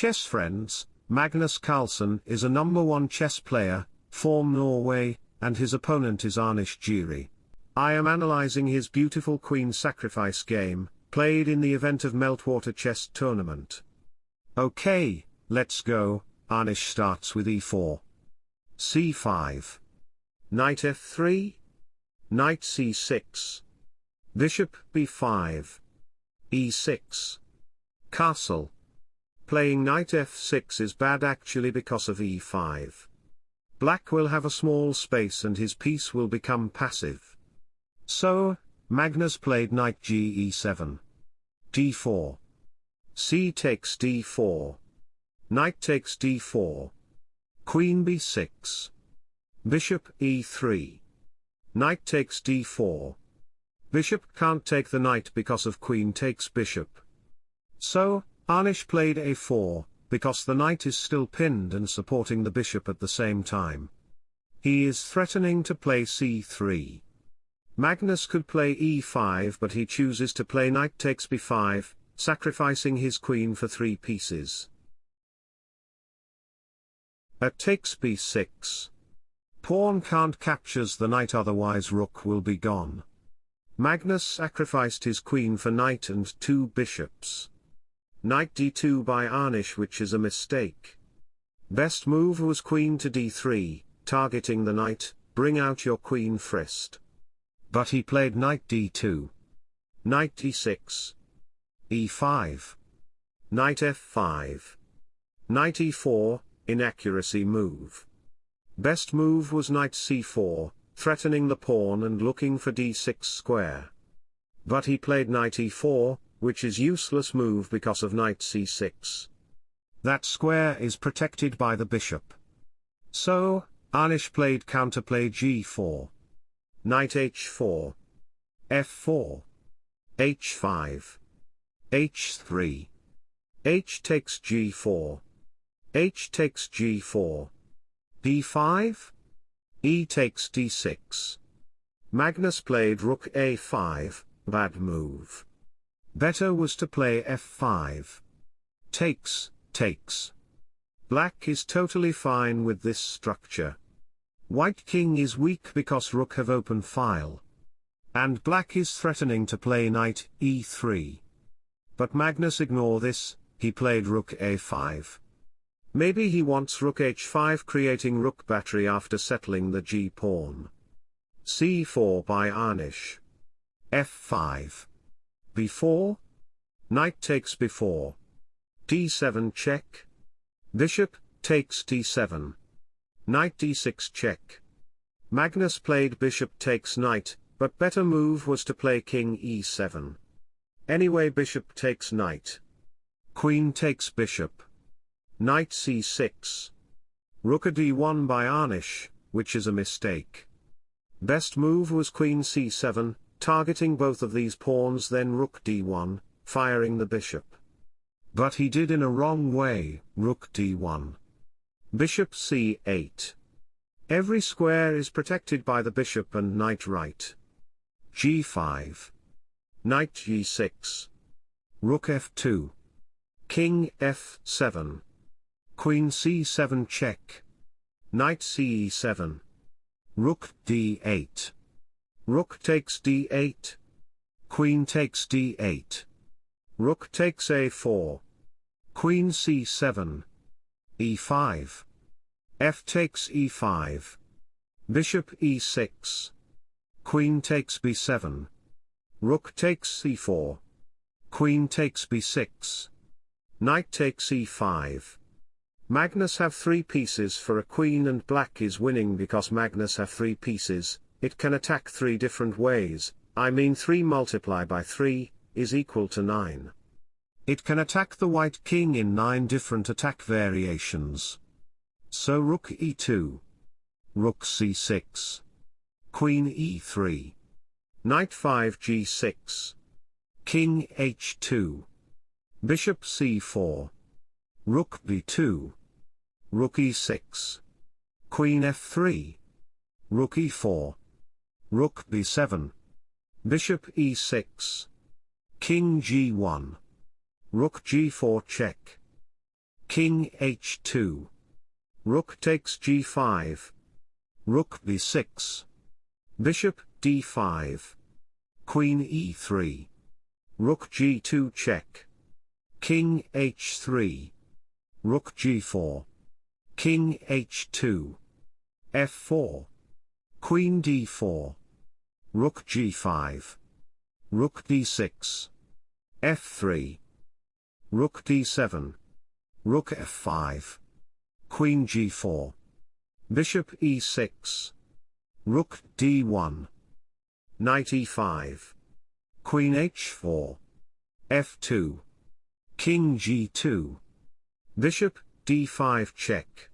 Chess friends, Magnus Carlsen is a number one chess player, form Norway, and his opponent is Anish Giri. I am analyzing his beautiful queen sacrifice game, played in the event of Meltwater Chess Tournament. Okay, let's go, Anish starts with e4. c5. Knight f3. Knight c6. Bishop b5. e6. Castle. Playing knight f6 is bad actually because of e5. Black will have a small space and his piece will become passive. So, Magnus played knight ge7. d4. c takes d4. Knight takes d4. Queen b6. Bishop e3. Knight takes d4. Bishop can't take the knight because of queen takes bishop. So, Anish played a4, because the knight is still pinned and supporting the bishop at the same time. He is threatening to play c3. Magnus could play e5 but he chooses to play knight takes b5, sacrificing his queen for three pieces. At takes b6. Pawn can't captures the knight otherwise rook will be gone. Magnus sacrificed his queen for knight and two bishops. Knight d2 by Anish which is a mistake. Best move was queen to d3, targeting the knight, bring out your queen first. But he played knight d2. Knight d6. e5. Knight f5. Knight e4, inaccuracy move. Best move was knight c4, threatening the pawn and looking for d6 square. But he played knight e4, which is useless move because of knight c6. That square is protected by the bishop. So, Anish played counterplay g4 knight h4, f4, h5, h3, h takes g4, h takes g4, d5, e takes d6. Magnus played rook a5, bad move. Better was to play f5. Takes, takes. Black is totally fine with this structure. White king is weak because rook have open file. And black is threatening to play knight e3. But Magnus ignore this, he played rook a5. Maybe he wants rook h5 creating rook battery after settling the g-pawn. c4 by Anish. f5. B4. Knight takes b4. d7 check. Bishop, takes d7. Knight d6 check. Magnus played bishop takes knight, but better move was to play king e7. Anyway bishop takes knight. Queen takes bishop. Knight c6. Rook a d1 by Anish, which is a mistake. Best move was queen c7, targeting both of these pawns then rook d1, firing the bishop. But he did in a wrong way, rook d1. Bishop c8. Every square is protected by the bishop and knight right. g5. Knight g6. Rook f2. King f7. Queen c7 check. Knight c7. Rook d8. Rook takes d8. Queen takes d8. Rook takes a4. Queen c7 e5. f takes e5. Bishop e6. Queen takes b7. Rook takes c4. Queen takes b6. Knight takes e5. Magnus have three pieces for a queen and black is winning because Magnus have three pieces, it can attack three different ways, I mean 3 multiply by 3, is equal to 9. It can attack the white king in 9 different attack variations. So rook e2. Rook c6. Queen e3. Knight 5 g6. King h2. Bishop c4. Rook b2. Rook e6. Queen f3. Rook e4. Rook b7. Bishop e6. King g1. Rook g4 check. King h2. Rook takes g5. Rook b6. Bishop d5. Queen e3. Rook g2 check. King h3. Rook g4. King h2. f4. Queen d4. Rook g5. Rook d6. f3. Rook d7. Rook f5. Queen g4. Bishop e6. Rook d1. Knight e5. Queen h4. f2. King g2. Bishop d5 check.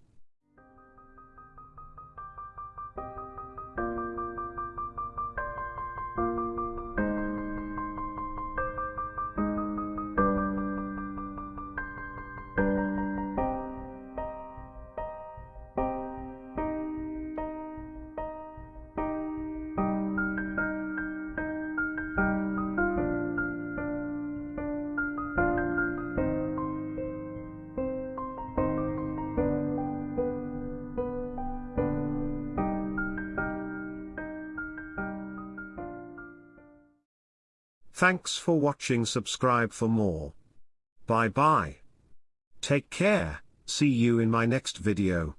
Thanks for watching subscribe for more. Bye bye. Take care, see you in my next video.